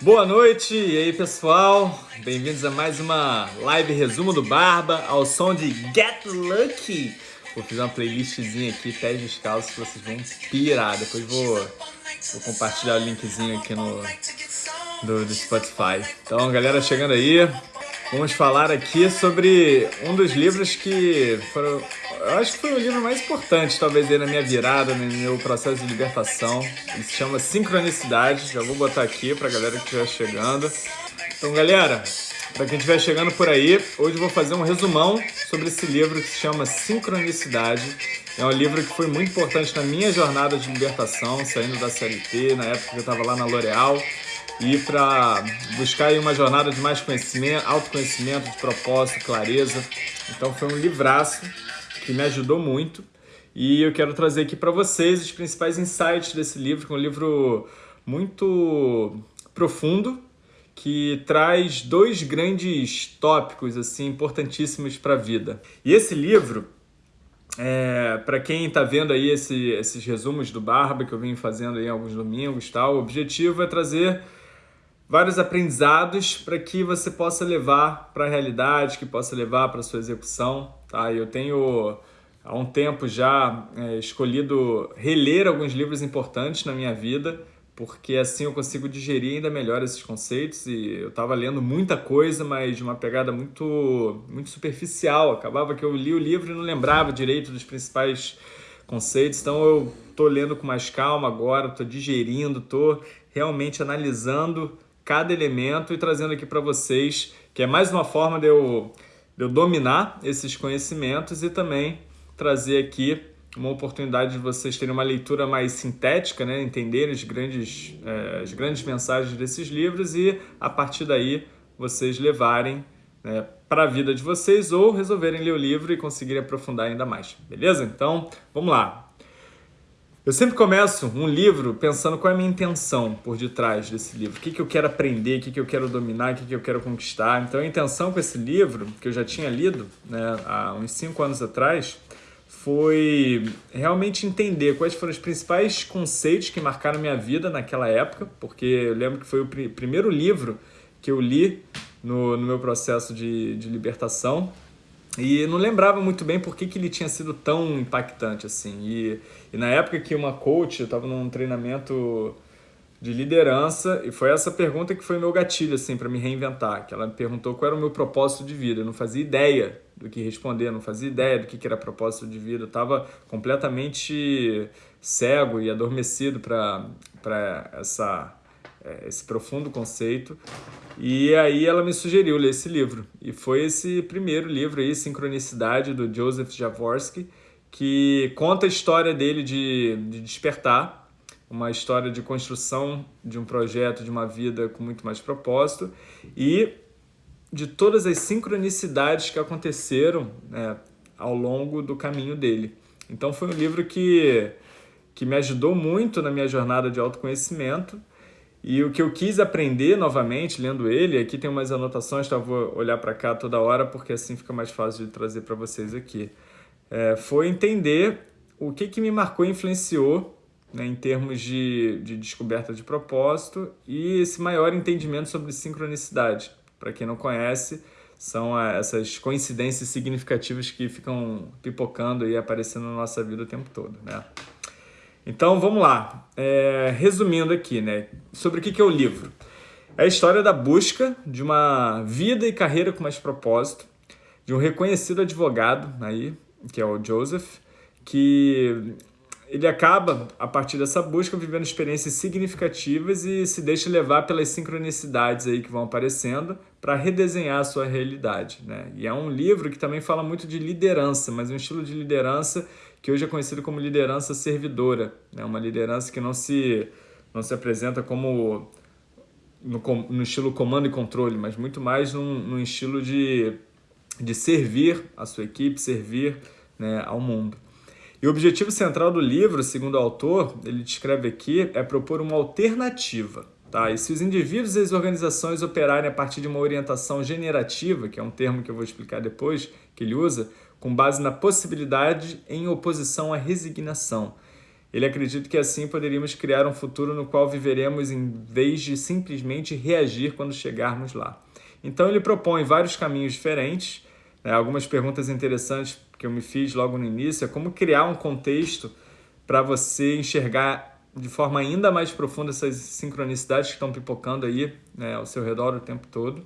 Boa noite, e aí pessoal? Bem-vindos a mais uma live resumo do Barba ao som de Get Lucky. Vou fazer uma playlistzinha aqui, pés descalços, que vocês vão pirar. Depois vou, vou compartilhar o linkzinho aqui no do, do Spotify. Então, galera, chegando aí, vamos falar aqui sobre um dos livros que foram eu acho que foi o livro mais importante, talvez, aí na minha virada, no meu processo de libertação. Ele se chama Sincronicidade. Já vou botar aqui pra galera que estiver chegando. Então, galera, para quem estiver chegando por aí, hoje eu vou fazer um resumão sobre esse livro que se chama Sincronicidade. É um livro que foi muito importante na minha jornada de libertação, saindo da CLT, na época que eu estava lá na L'Oréal, e para buscar aí uma jornada de mais conhecimento, autoconhecimento, de propósito, clareza. Então foi um livraço que me ajudou muito. E eu quero trazer aqui para vocês os principais insights desse livro, que é um livro muito profundo, que traz dois grandes tópicos assim importantíssimos para a vida. E esse livro, é, para quem está vendo aí esse, esses resumos do Barba que eu vim fazendo aí alguns domingos, tal, o objetivo é trazer vários aprendizados para que você possa levar para a realidade, que possa levar para sua execução. Tá? Eu tenho há um tempo já é, escolhido reler alguns livros importantes na minha vida, porque assim eu consigo digerir ainda melhor esses conceitos e eu estava lendo muita coisa, mas de uma pegada muito, muito superficial. Acabava que eu li o livro e não lembrava direito dos principais conceitos, então eu estou lendo com mais calma agora, estou digerindo, estou realmente analisando cada elemento e trazendo aqui para vocês, que é mais uma forma de eu de eu dominar esses conhecimentos e também trazer aqui uma oportunidade de vocês terem uma leitura mais sintética, né? entenderem as grandes, é, as grandes mensagens desses livros e, a partir daí, vocês levarem né, para a vida de vocês ou resolverem ler o livro e conseguirem aprofundar ainda mais. Beleza? Então, vamos lá. Eu sempre começo um livro pensando qual é a minha intenção por detrás desse livro. O que, que eu quero aprender, o que, que eu quero dominar, o que, que eu quero conquistar. Então a intenção com esse livro, que eu já tinha lido né, há uns cinco anos atrás, foi realmente entender quais foram os principais conceitos que marcaram minha vida naquela época, porque eu lembro que foi o pr primeiro livro que eu li no, no meu processo de, de libertação e não lembrava muito bem por que, que ele tinha sido tão impactante assim. E, e na época que uma coach, eu estava num treinamento de liderança e foi essa pergunta que foi meu gatilho assim para me reinventar, que ela me perguntou qual era o meu propósito de vida. Eu não fazia ideia do que responder, não fazia ideia do que era propósito de vida. Eu estava completamente cego e adormecido para essa esse profundo conceito. E aí ela me sugeriu ler esse livro. E foi esse primeiro livro aí, Sincronicidade, do Joseph Jaworski, que conta a história dele de, de despertar, uma história de construção de um projeto, de uma vida com muito mais propósito e de todas as sincronicidades que aconteceram né, ao longo do caminho dele. Então foi um livro que, que me ajudou muito na minha jornada de autoconhecimento e o que eu quis aprender novamente, lendo ele, aqui tem umas anotações, então eu vou olhar para cá toda hora, porque assim fica mais fácil de trazer para vocês aqui. É, foi entender o que, que me marcou e influenciou né, em termos de, de descoberta de propósito e esse maior entendimento sobre sincronicidade. Para quem não conhece, são essas coincidências significativas que ficam pipocando e aparecendo na nossa vida o tempo todo. Né? Então vamos lá, é, resumindo aqui, né, sobre o que é o livro. É a história da busca de uma vida e carreira com mais propósito, de um reconhecido advogado aí, que é o Joseph, que ele acaba, a partir dessa busca, vivendo experiências significativas e se deixa levar pelas sincronicidades aí que vão aparecendo para redesenhar a sua realidade. Né? E é um livro que também fala muito de liderança, mas um estilo de liderança que hoje é conhecido como liderança servidora, né? uma liderança que não se, não se apresenta como no, no estilo comando e controle, mas muito mais num, num estilo de, de servir a sua equipe, servir né, ao mundo. E o objetivo central do livro, segundo o autor, ele descreve aqui, é propor uma alternativa. Tá? E se os indivíduos e as organizações operarem a partir de uma orientação generativa, que é um termo que eu vou explicar depois, que ele usa, com base na possibilidade em oposição à resignação. Ele acredita que assim poderíamos criar um futuro no qual viveremos em vez de simplesmente reagir quando chegarmos lá. Então ele propõe vários caminhos diferentes, né? algumas perguntas interessantes que eu me fiz logo no início é como criar um contexto para você enxergar de forma ainda mais profunda essas sincronicidades que estão pipocando aí né, ao seu redor o tempo todo.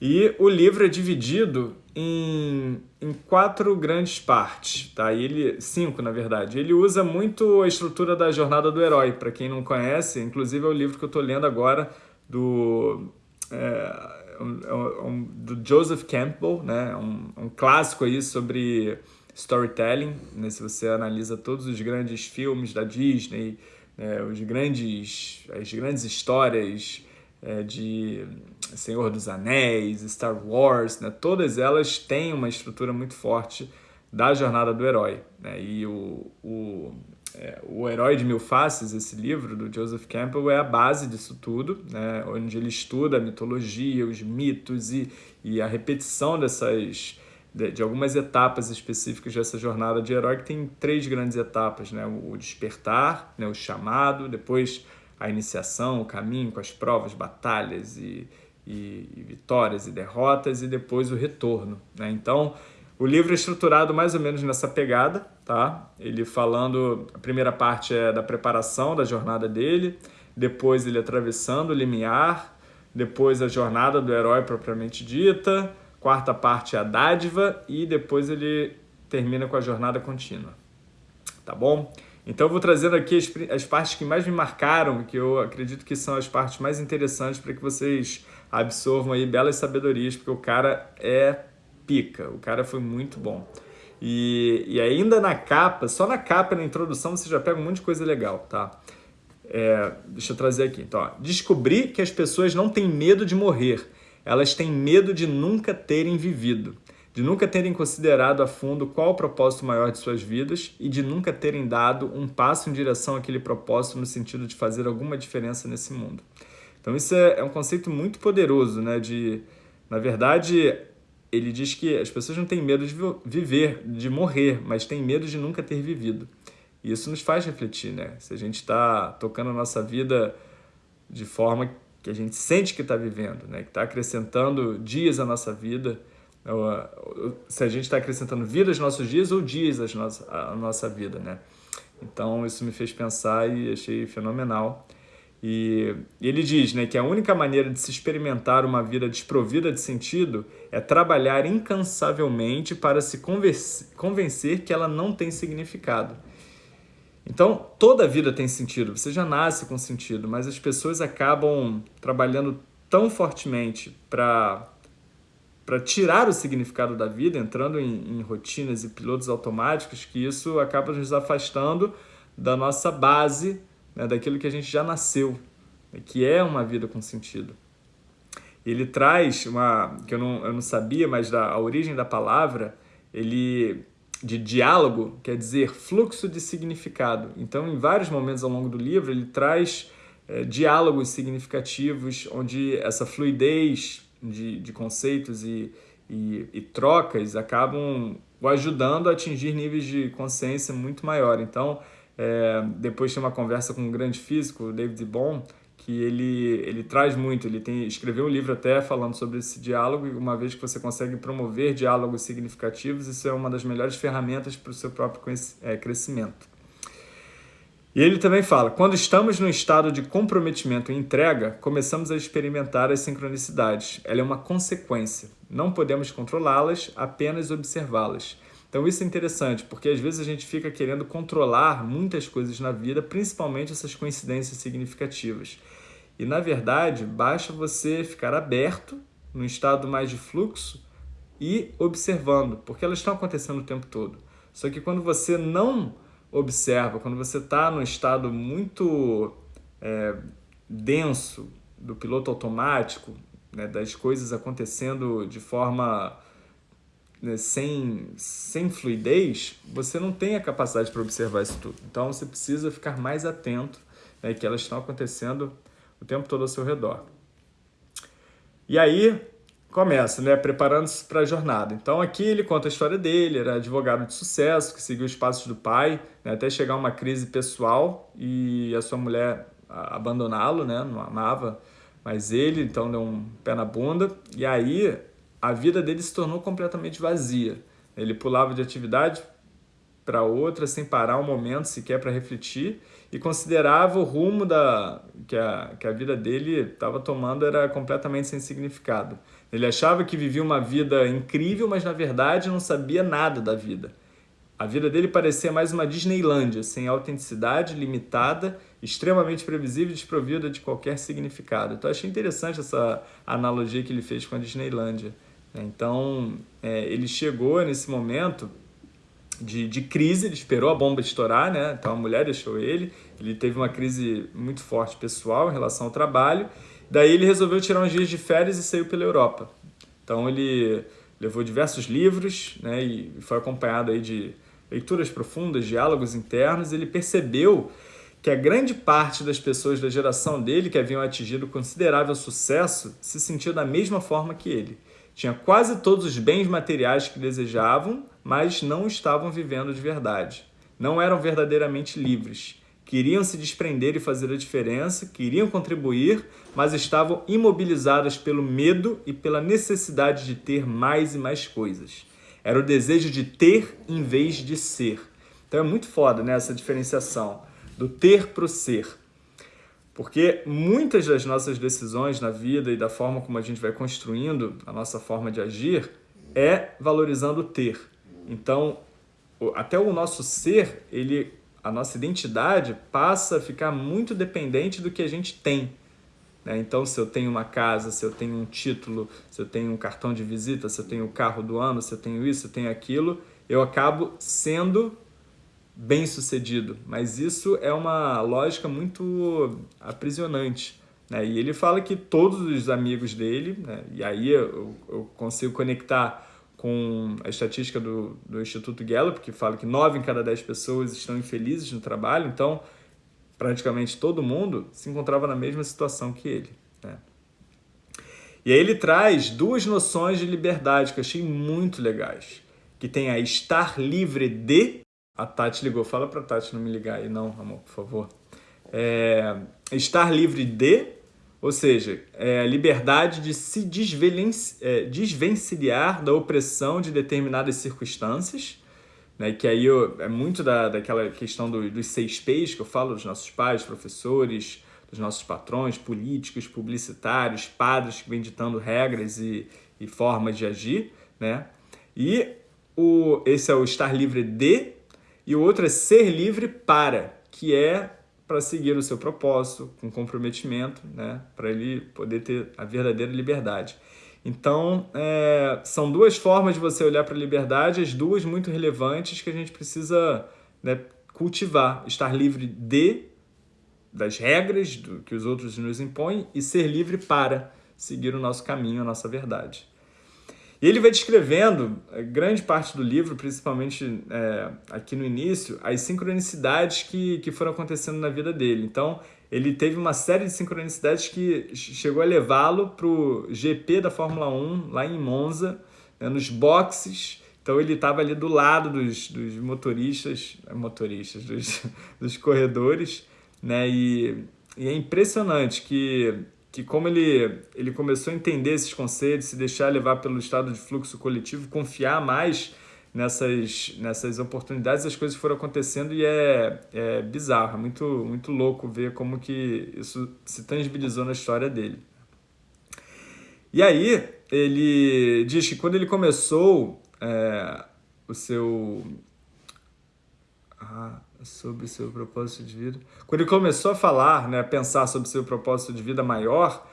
E o livro é dividido em, em quatro grandes partes, tá? Ele, cinco, na verdade. Ele usa muito a estrutura da jornada do herói. Para quem não conhece, inclusive é o livro que eu estou lendo agora do, é, um, um, do Joseph Campbell, né? Um, um clássico aí sobre storytelling. Né? Se você analisa todos os grandes filmes da Disney, né? os grandes, as grandes histórias é, de Senhor dos Anéis, Star Wars, né? todas elas têm uma estrutura muito forte da jornada do herói. Né? E o, o, é, o Herói de Mil Faces, esse livro do Joseph Campbell, é a base disso tudo, né? onde ele estuda a mitologia, os mitos e, e a repetição dessas de, de, algumas etapas específicas dessa jornada de herói, que tem três grandes etapas, né? o despertar, né? o chamado, depois a iniciação, o caminho com as provas, batalhas e, e, e vitórias e derrotas e depois o retorno. Né? Então, o livro é estruturado mais ou menos nessa pegada, tá? Ele falando, a primeira parte é da preparação da jornada dele, depois ele atravessando o limiar, depois a jornada do herói propriamente dita, quarta parte é a dádiva e depois ele termina com a jornada contínua, tá bom? Então eu vou trazendo aqui as, as partes que mais me marcaram, que eu acredito que são as partes mais interessantes para que vocês absorvam aí belas sabedorias, porque o cara é pica, o cara foi muito bom. E, e ainda na capa, só na capa, na introdução, você já pega um monte de coisa legal, tá? É, deixa eu trazer aqui. Então, descobri que as pessoas não têm medo de morrer, elas têm medo de nunca terem vivido de nunca terem considerado a fundo qual o propósito maior de suas vidas e de nunca terem dado um passo em direção àquele propósito no sentido de fazer alguma diferença nesse mundo. Então isso é, é um conceito muito poderoso, né? De, na verdade, ele diz que as pessoas não têm medo de viver, de morrer, mas têm medo de nunca ter vivido. E isso nos faz refletir, né? Se a gente está tocando a nossa vida de forma que a gente sente que está vivendo, né? Que está acrescentando dias à nossa vida, se a gente está acrescentando vida aos nossos dias ou dias à nossa, à nossa vida, né? Então isso me fez pensar e achei fenomenal. E ele diz né, que a única maneira de se experimentar uma vida desprovida de sentido é trabalhar incansavelmente para se convencer que ela não tem significado. Então, toda vida tem sentido, você já nasce com sentido, mas as pessoas acabam trabalhando tão fortemente para para tirar o significado da vida, entrando em, em, rotinas e pilotos automáticos, que isso acaba nos afastando da nossa base, né, daquilo que a gente já nasceu, né, que é uma vida com sentido. Ele traz uma, que eu não, eu não sabia, mas da, a origem da palavra, ele de diálogo quer dizer fluxo de significado. Então, em vários momentos ao longo do livro, ele traz é, diálogos significativos, onde essa fluidez de, de conceitos e, e, e, trocas acabam o ajudando a atingir níveis de consciência muito maior. Então, é, depois tem uma conversa com um grande físico, David Bohm, que ele, ele traz muito, ele tem, escreveu um livro até falando sobre esse diálogo, e uma vez que você consegue promover diálogos significativos, isso é uma das melhores ferramentas para o seu próprio é, crescimento. E ele também fala, quando estamos no estado de comprometimento e entrega, começamos a experimentar as sincronicidades. Ela é uma consequência. Não podemos controlá-las, apenas observá-las. Então isso é interessante, porque às vezes a gente fica querendo controlar muitas coisas na vida, principalmente essas coincidências significativas. E na verdade, basta você ficar aberto, no estado mais de fluxo, e observando, porque elas estão acontecendo o tempo todo. Só que quando você não observa, quando você está num estado muito é, denso do piloto automático, né, das coisas acontecendo de forma né, sem, sem fluidez, você não tem a capacidade para observar isso tudo. Então você precisa ficar mais atento né, que elas estão acontecendo o tempo todo ao seu redor. E aí, começa, né, preparando-se para a jornada. Então aqui ele conta a história dele, era advogado de sucesso, que seguiu os passos do pai, né, até chegar a uma crise pessoal e a sua mulher abandoná-lo, né, não amava mais ele, então deu um pé na bunda. E aí a vida dele se tornou completamente vazia. Ele pulava de atividade para outra sem parar um momento sequer para refletir e considerava o rumo da, que, a, que a vida dele estava tomando era completamente sem significado. Ele achava que vivia uma vida incrível, mas na verdade não sabia nada da vida. A vida dele parecia mais uma Disneylândia, sem autenticidade, limitada, extremamente previsível e desprovida de qualquer significado. Então achei interessante essa analogia que ele fez com a Disneylândia. Então é, ele chegou nesse momento de, de crise, ele esperou a bomba estourar, né? então a mulher deixou ele, ele teve uma crise muito forte pessoal em relação ao trabalho, daí ele resolveu tirar uns dias de férias e saiu pela Europa. Então ele levou diversos livros né? e foi acompanhado aí de leituras profundas, diálogos internos, ele percebeu que a grande parte das pessoas da geração dele que haviam atingido considerável sucesso se sentia da mesma forma que ele. Tinha quase todos os bens materiais que desejavam, mas não estavam vivendo de verdade. Não eram verdadeiramente livres. Queriam se desprender e fazer a diferença, queriam contribuir, mas estavam imobilizadas pelo medo e pela necessidade de ter mais e mais coisas. Era o desejo de ter em vez de ser. Então é muito foda né, essa diferenciação do ter para o ser. Porque muitas das nossas decisões na vida e da forma como a gente vai construindo a nossa forma de agir é valorizando o ter. Então, até o nosso ser, ele, a nossa identidade passa a ficar muito dependente do que a gente tem. Né? Então, se eu tenho uma casa, se eu tenho um título, se eu tenho um cartão de visita, se eu tenho o carro do ano, se eu tenho isso, se eu tenho aquilo, eu acabo sendo bem sucedido, mas isso é uma lógica muito aprisionante. Né? E ele fala que todos os amigos dele, né? e aí eu, eu, consigo conectar com a estatística do, do Instituto Gallup, que fala que 9 em cada 10 pessoas estão infelizes no trabalho, então praticamente todo mundo se encontrava na mesma situação que ele. Né? E aí ele traz duas noções de liberdade que eu achei muito legais, que tem a estar livre de a Tati ligou. Fala pra Tati não me ligar aí, não, amor, por favor. É, estar livre de, ou seja, é liberdade de se é, desvencilhar da opressão de determinadas circunstâncias, né, que aí eu, é muito da, daquela questão do, dos seis P's que eu falo dos nossos pais, professores, dos nossos patrões, políticos, publicitários, padres que vêm ditando regras e, e formas de agir, né? E o, esse é o estar livre de e o outro é ser livre para, que é para seguir o seu propósito, com comprometimento, né? para ele poder ter a verdadeira liberdade. Então, é, são duas formas de você olhar para a liberdade, as duas muito relevantes que a gente precisa né, cultivar. Estar livre de, das regras do, que os outros nos impõem e ser livre para seguir o nosso caminho, a nossa verdade. E ele vai descrevendo, eh, grande parte do livro, principalmente é, aqui no início, as sincronicidades que, que foram acontecendo na vida dele. Então, ele teve uma série de sincronicidades que chegou a levá-lo para o GP da Fórmula 1, lá em Monza, né, nos boxes. Então, ele estava ali do lado dos, dos motoristas, eh, motoristas, dos, dos corredores, né? E, e é impressionante que que como ele, ele começou a entender esses conceitos, se deixar levar pelo estado de fluxo coletivo, confiar mais nessas, nessas oportunidades, as coisas foram acontecendo e é, é bizarro, é muito, muito louco ver como que isso se tangibilizou na história dele. E aí, ele diz que quando ele começou é, o seu... Ah, sobre seu propósito de vida. Quando ele começou a falar, né, a pensar sobre seu propósito de vida maior,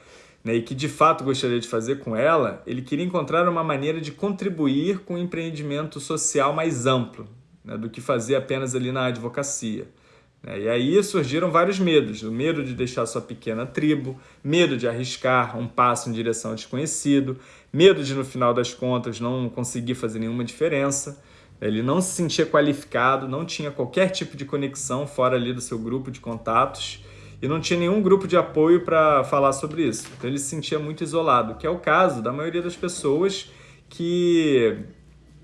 né, e que de fato gostaria de fazer com ela, ele queria encontrar uma maneira de contribuir com um empreendimento social mais amplo né, do que fazer apenas ali na advocacia. Né. E aí surgiram vários medos, o medo de deixar sua pequena tribo, medo de arriscar um passo em direção ao desconhecido, medo de no final das contas não conseguir fazer nenhuma diferença, ele não se sentia qualificado, não tinha qualquer tipo de conexão fora ali do seu grupo de contatos e não tinha nenhum grupo de apoio para falar sobre isso. Então ele se sentia muito isolado, que é o caso da maioria das pessoas que,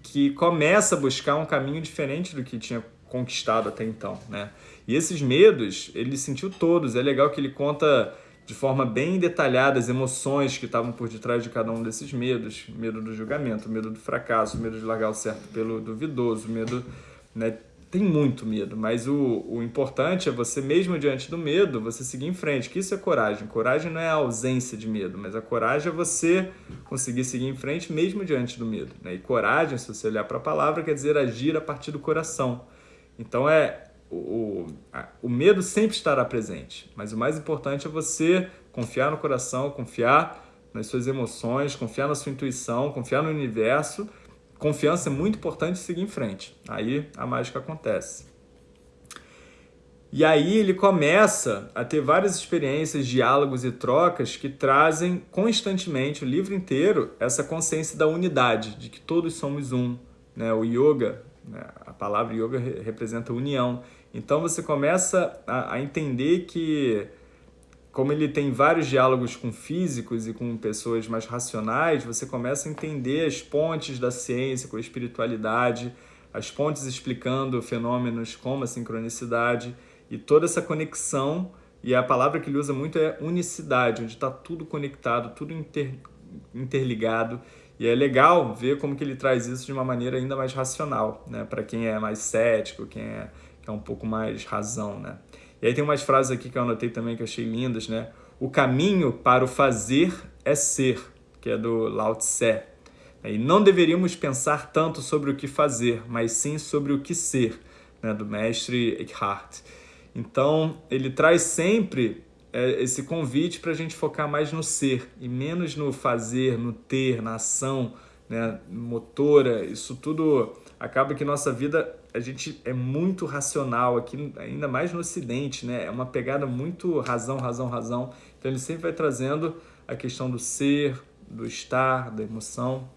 que começa a buscar um caminho diferente do que tinha conquistado até então, né? E esses medos, ele sentiu todos. É legal que ele conta de forma bem detalhada as emoções que estavam por detrás de cada um desses medos. Medo do julgamento, medo do fracasso, medo de largar o certo pelo duvidoso, medo... Né? Tem muito medo, mas o, o importante é você, mesmo diante do medo, você seguir em frente, que isso é coragem. Coragem não é a ausência de medo, mas a coragem é você conseguir seguir em frente mesmo diante do medo. Né? E coragem, se você olhar para a palavra, quer dizer agir a partir do coração. Então é o, o medo sempre estará presente, mas o mais importante é você confiar no coração, confiar nas suas emoções, confiar na sua intuição, confiar no universo. Confiança é muito importante seguir em frente. Aí a mágica acontece. E aí ele começa a ter várias experiências, diálogos e trocas que trazem constantemente, o livro inteiro, essa consciência da unidade, de que todos somos um. Né? O yoga, né? a palavra yoga representa união. Então você começa a, a entender que, como ele tem vários diálogos com físicos e com pessoas mais racionais, você começa a entender as pontes da ciência com a espiritualidade, as pontes explicando fenômenos como a sincronicidade e toda essa conexão. E a palavra que ele usa muito é unicidade, onde está tudo conectado, tudo inter, interligado. E é legal ver como que ele traz isso de uma maneira ainda mais racional, né? Para quem é mais cético, quem é é um pouco mais razão, né? E aí tem umas frases aqui que eu anotei também que eu achei lindas, né? O caminho para o fazer é ser, que é do Lao Tse. E não deveríamos pensar tanto sobre o que fazer, mas sim sobre o que ser, né? do mestre Eckhart. Então, ele traz sempre é, esse convite para a gente focar mais no ser e menos no fazer, no ter, na ação né? motora. Isso tudo acaba que nossa vida a gente é muito racional aqui, ainda mais no Ocidente, né? É uma pegada muito razão, razão, razão. Então ele sempre vai trazendo a questão do ser, do estar, da emoção.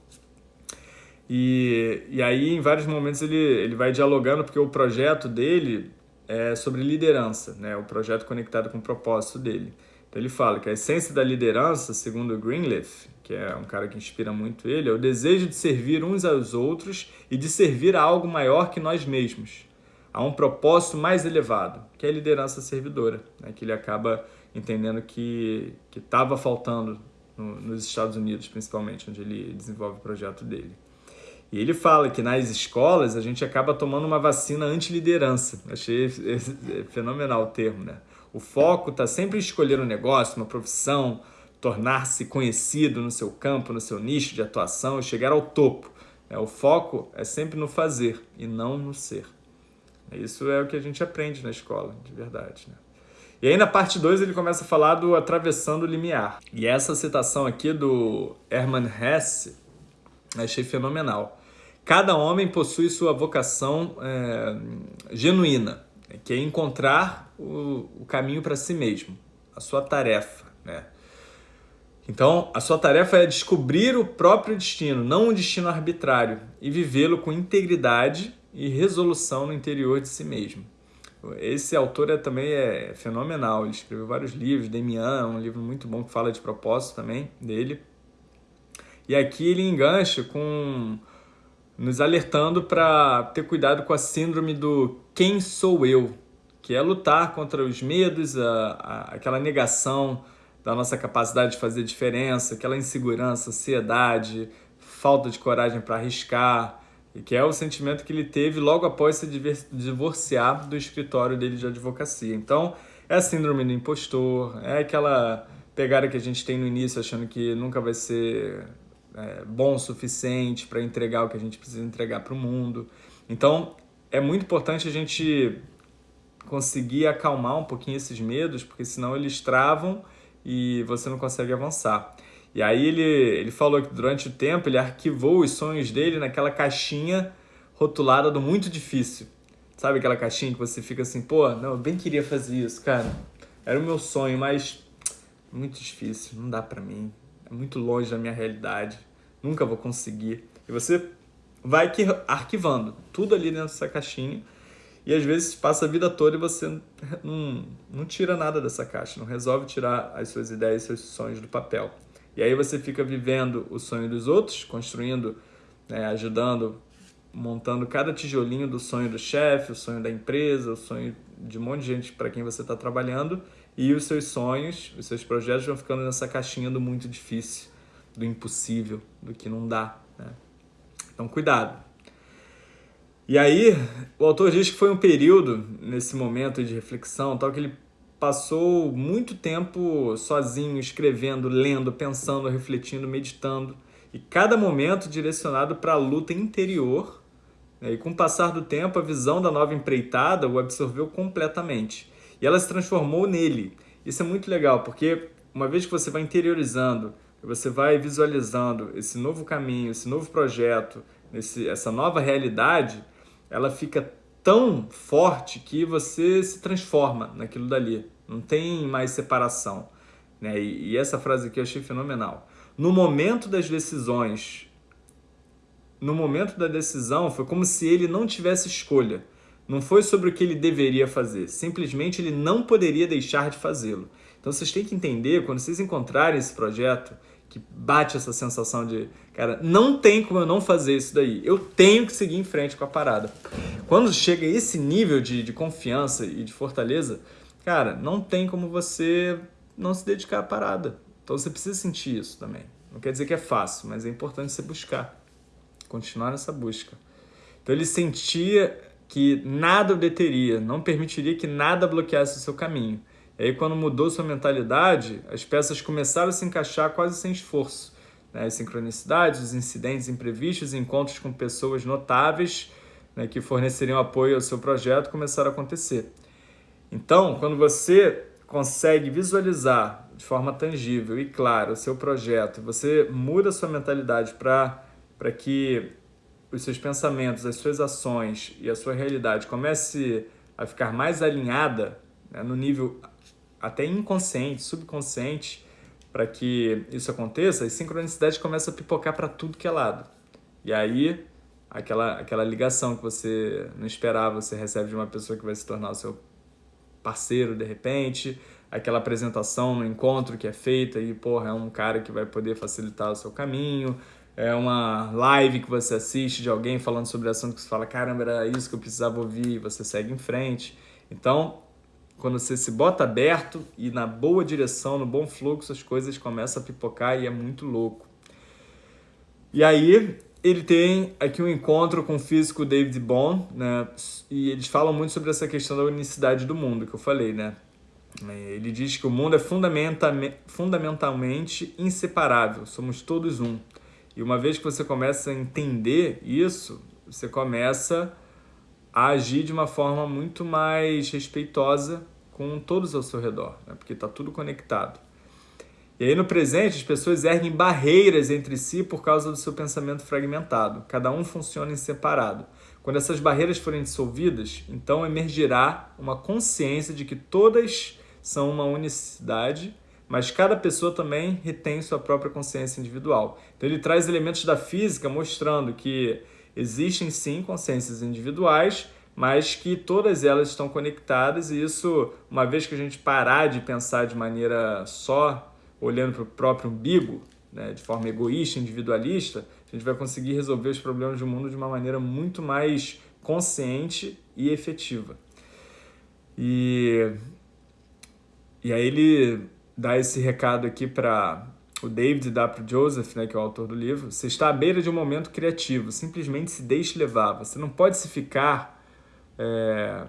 E, e aí, em vários momentos, ele, ele vai dialogando, porque o projeto dele é sobre liderança, né? O projeto conectado com o propósito dele. Então ele fala que a essência da liderança, segundo Greenleaf, que é um cara que inspira muito ele, é o desejo de servir uns aos outros e de servir a algo maior que nós mesmos, a um propósito mais elevado, que é a liderança servidora, né? que ele acaba entendendo que estava faltando no, nos Estados Unidos, principalmente, onde ele desenvolve o projeto dele. E ele fala que nas escolas a gente acaba tomando uma vacina anti-liderança. Achei fenomenal o termo, né? O foco está sempre em escolher um negócio, uma profissão, tornar-se conhecido no seu campo, no seu nicho de atuação e chegar ao topo. É, o foco é sempre no fazer e não no ser. Isso é o que a gente aprende na escola, de verdade. Né? E aí na parte 2 ele começa a falar do atravessando o limiar. E essa citação aqui do Hermann Hesse achei fenomenal. Cada homem possui sua vocação é, genuína, que é encontrar o, o caminho para si mesmo, a sua tarefa. Então, a sua tarefa é descobrir o próprio destino, não um destino arbitrário, e vivê-lo com integridade e resolução no interior de si mesmo. Esse autor é, também é fenomenal, ele escreveu vários livros, Demian, um livro muito bom que fala de propósito também dele. E aqui ele engancha com nos alertando para ter cuidado com a síndrome do quem sou eu, que é lutar contra os medos, a, a, aquela negação da nossa capacidade de fazer diferença, aquela insegurança, ansiedade, falta de coragem para arriscar, que é o sentimento que ele teve logo após se divorciar do escritório dele de advocacia. Então, é a síndrome do impostor, é aquela pegada que a gente tem no início achando que nunca vai ser é, bom o suficiente para entregar o que a gente precisa entregar para o mundo. Então, é muito importante a gente conseguir acalmar um pouquinho esses medos, porque senão eles travam e você não consegue avançar. E aí ele, ele falou que durante o tempo ele arquivou os sonhos dele naquela caixinha rotulada do muito difícil. Sabe aquela caixinha que você fica assim, pô, não, eu bem queria fazer isso, cara. Era o meu sonho, mas muito difícil, não dá pra mim. É muito longe da minha realidade. Nunca vou conseguir. E você vai arquivando tudo ali dessa caixinha e às vezes passa a vida toda e você não, não tira nada dessa caixa, não resolve tirar as suas ideias, seus sonhos do papel. E aí você fica vivendo o sonho dos outros, construindo, né, ajudando, montando cada tijolinho do sonho do chefe, o sonho da empresa, o sonho de um monte de gente para quem você está trabalhando, e os seus sonhos, os seus projetos vão ficando nessa caixinha do muito difícil, do impossível, do que não dá. Né? Então, cuidado. E aí, o autor diz que foi um período, nesse momento de reflexão, tal que ele passou muito tempo sozinho, escrevendo, lendo, pensando, refletindo, meditando, e cada momento direcionado para a luta interior. Né? E com o passar do tempo, a visão da nova empreitada o absorveu completamente. E ela se transformou nele. Isso é muito legal, porque uma vez que você vai interiorizando, você vai visualizando esse novo caminho, esse novo projeto, esse, essa nova realidade, ela fica tão forte que você se transforma naquilo dali. Não tem mais separação. Né? E, e essa frase aqui eu achei fenomenal. No momento das decisões, no momento da decisão, foi como se ele não tivesse escolha. Não foi sobre o que ele deveria fazer, simplesmente ele não poderia deixar de fazê-lo. Então vocês têm que entender, quando vocês encontrarem esse projeto, que bate essa sensação de, cara, não tem como eu não fazer isso daí. Eu tenho que seguir em frente com a parada. Quando chega esse nível de, de confiança e de fortaleza, cara, não tem como você não se dedicar à parada. Então você precisa sentir isso também. Não quer dizer que é fácil, mas é importante você buscar. Continuar nessa busca. Então ele sentia que nada o deteria, não permitiria que nada bloqueasse o seu caminho. E aí, quando mudou sua mentalidade, as peças começaram a se encaixar quase sem esforço. Né? As sincronicidades, os incidentes imprevistos, encontros com pessoas notáveis né, que forneceriam apoio ao seu projeto começaram a acontecer. Então, quando você consegue visualizar de forma tangível e clara o seu projeto, você muda sua mentalidade para que os seus pensamentos, as suas ações e a sua realidade comece a ficar mais alinhada né, no nível até inconsciente, subconsciente, para que isso aconteça, as sincronicidades começam a pipocar para tudo que é lado. E aí, aquela, aquela ligação que você não esperava, você recebe de uma pessoa que vai se tornar o seu parceiro de repente, aquela apresentação no encontro que é feita e, porra, é um cara que vai poder facilitar o seu caminho, é uma live que você assiste de alguém falando sobre assunto que você fala, caramba, era isso que eu precisava ouvir, e você segue em frente. Então, quando você se bota aberto e na boa direção, no bom fluxo, as coisas começam a pipocar e é muito louco. E aí, ele tem aqui um encontro com o físico David Bohm, né? E eles falam muito sobre essa questão da unicidade do mundo, que eu falei, né? É, ele diz que o mundo é fundamentalmente inseparável, somos todos um. E uma vez que você começa a entender isso, você começa a agir de uma forma muito mais respeitosa com todos ao seu redor, né? porque está tudo conectado. E aí no presente as pessoas erguem barreiras entre si por causa do seu pensamento fragmentado. Cada um funciona em separado. Quando essas barreiras forem dissolvidas, então emergirá uma consciência de que todas são uma unicidade, mas cada pessoa também retém sua própria consciência individual. Então ele traz elementos da física mostrando que existem sim consciências individuais, mas que todas elas estão conectadas e isso, uma vez que a gente parar de pensar de maneira só, olhando para o próprio umbigo, né, de forma egoísta, individualista, a gente vai conseguir resolver os problemas do mundo de uma maneira muito mais consciente e efetiva. E, e aí ele dá esse recado aqui para o David o Joseph, né, que é o autor do livro, você está à beira de um momento criativo, simplesmente se deixe levar. Você não pode se ficar... É,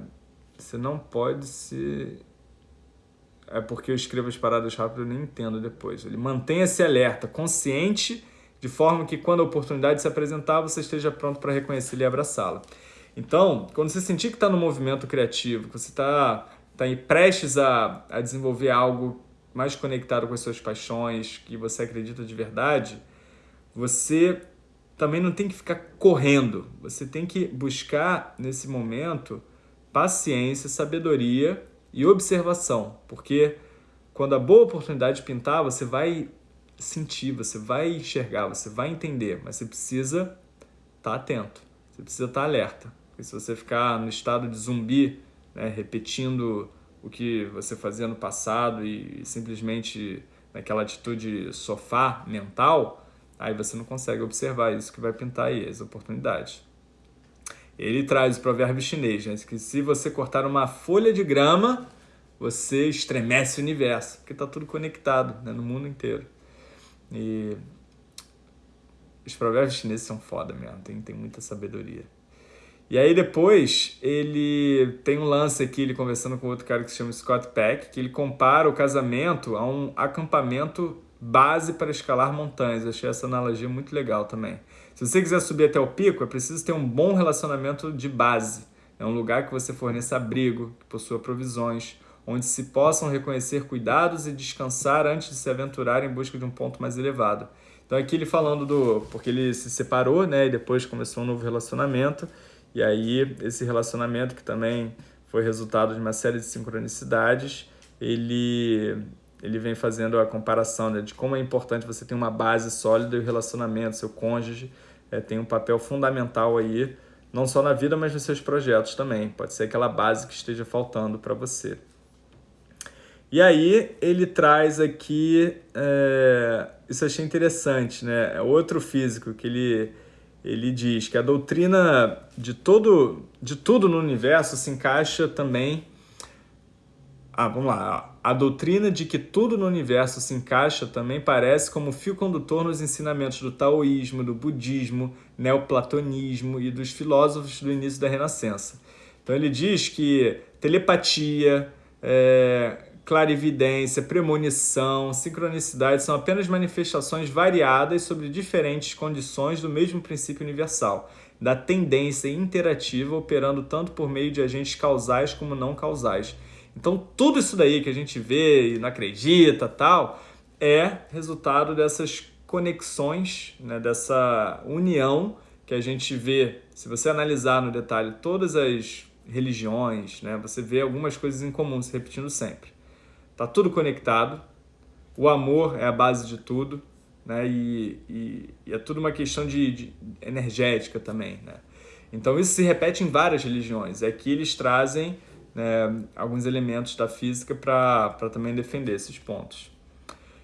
você não pode se... É porque eu escrevo as paradas rápido, eu nem entendo depois. Ele mantenha-se alerta, consciente, de forma que quando a oportunidade se apresentar, você esteja pronto para reconhecê-la e abraçá-la. Então, quando você sentir que está no movimento criativo, que você está tá prestes a, a desenvolver algo mais conectado com as suas paixões, que você acredita de verdade, você também não tem que ficar correndo. Você tem que buscar, nesse momento, paciência, sabedoria e observação. Porque quando a boa oportunidade pintar, você vai sentir, você vai enxergar, você vai entender. Mas você precisa estar atento, você precisa estar alerta. Porque se você ficar no estado de zumbi, né, repetindo o que você fazia no passado e, simplesmente naquela atitude sofá mental, aí você não consegue observar isso que vai pintar aí, as oportunidades. Ele traz o provérbio chinês, né, que se você cortar uma folha de grama, você estremece o universo, porque está tudo conectado né, no mundo inteiro. E os provérbios chineses são foda mesmo, tem, tem muita sabedoria. E aí depois ele tem um lance aqui, ele conversando com outro cara que se chama Scott Peck, que ele compara o casamento a um acampamento base para escalar montanhas. Achei essa analogia muito legal também. Se você quiser subir até o pico, é preciso ter um bom relacionamento de base. É um lugar que você forneça abrigo, que possua provisões, onde se possam reconhecer cuidados e descansar antes de se aventurar em busca de um ponto mais elevado. Então aqui ele falando do... porque ele se separou, né, e depois começou um novo relacionamento, e aí esse relacionamento que também foi resultado de uma série de sincronicidades, ele, ele vem fazendo a comparação né, de como é importante você ter uma base sólida e o relacionamento, seu cônjuge é, tem um papel fundamental aí, não só na vida, mas nos seus projetos também. Pode ser aquela base que esteja faltando para você. E aí ele traz aqui, é, isso achei interessante, né? É outro físico que ele, ele diz que a doutrina de, todo, de tudo no universo se encaixa também... Ah, vamos lá. A doutrina de que tudo no universo se encaixa também parece como fio condutor nos ensinamentos do taoísmo, do budismo, neoplatonismo e dos filósofos do início da Renascença. Então ele diz que telepatia, é, clarividência, premonição, sincronicidade são apenas manifestações variadas sobre diferentes condições do mesmo princípio universal, da tendência interativa operando tanto por meio de agentes causais como não causais. Então tudo isso daí que a gente vê e não acredita tal, é resultado dessas conexões, né, dessa união que a gente vê, se você analisar no detalhe todas as religiões, né, você vê algumas coisas em comum se repetindo sempre. Tá tudo conectado. O amor é a base de tudo, né? E, e, e é tudo uma questão de, de, energética também, né? Então isso se repete em várias religiões. É que eles trazem né, alguns elementos da física para também defender esses pontos.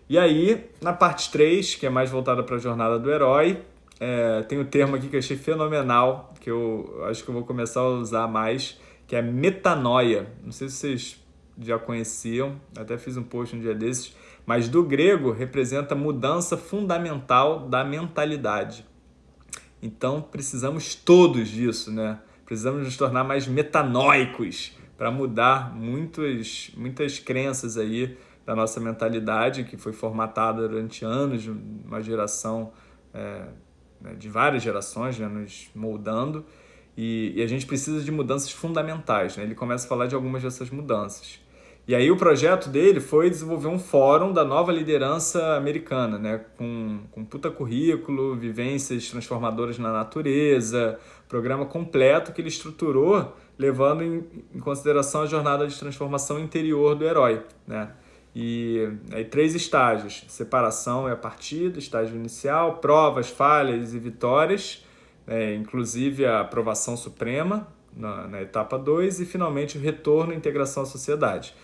E aí, na parte 3, que é mais voltada para a jornada do herói, é, tem um termo aqui que eu achei fenomenal, que eu acho que eu vou começar a usar mais, que é metanoia. Não sei se vocês já conheciam, até fiz um post um dia desses, mas do grego representa mudança fundamental da mentalidade. Então precisamos todos disso, né? Precisamos nos tornar mais metanóicos para mudar muitas, muitas crenças aí da nossa mentalidade que foi formatada durante anos, uma geração é, né, de várias gerações, né, nos moldando, e, e, a gente precisa de mudanças fundamentais. Né? Ele começa a falar de algumas dessas mudanças. E aí o projeto dele foi desenvolver um fórum da nova liderança americana, né? com, com puta currículo, vivências transformadoras na natureza, programa completo que ele estruturou levando em, em consideração a jornada de transformação interior do herói. Né? E aí três estágios, separação é a partida, estágio inicial, provas, falhas e vitórias, é, inclusive a aprovação suprema na, na etapa 2 e finalmente o retorno e integração à sociedade.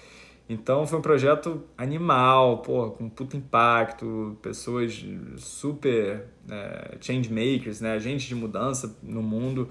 Então foi um projeto animal, pô, com puto impacto, pessoas super é, change makers, né, agentes de mudança no mundo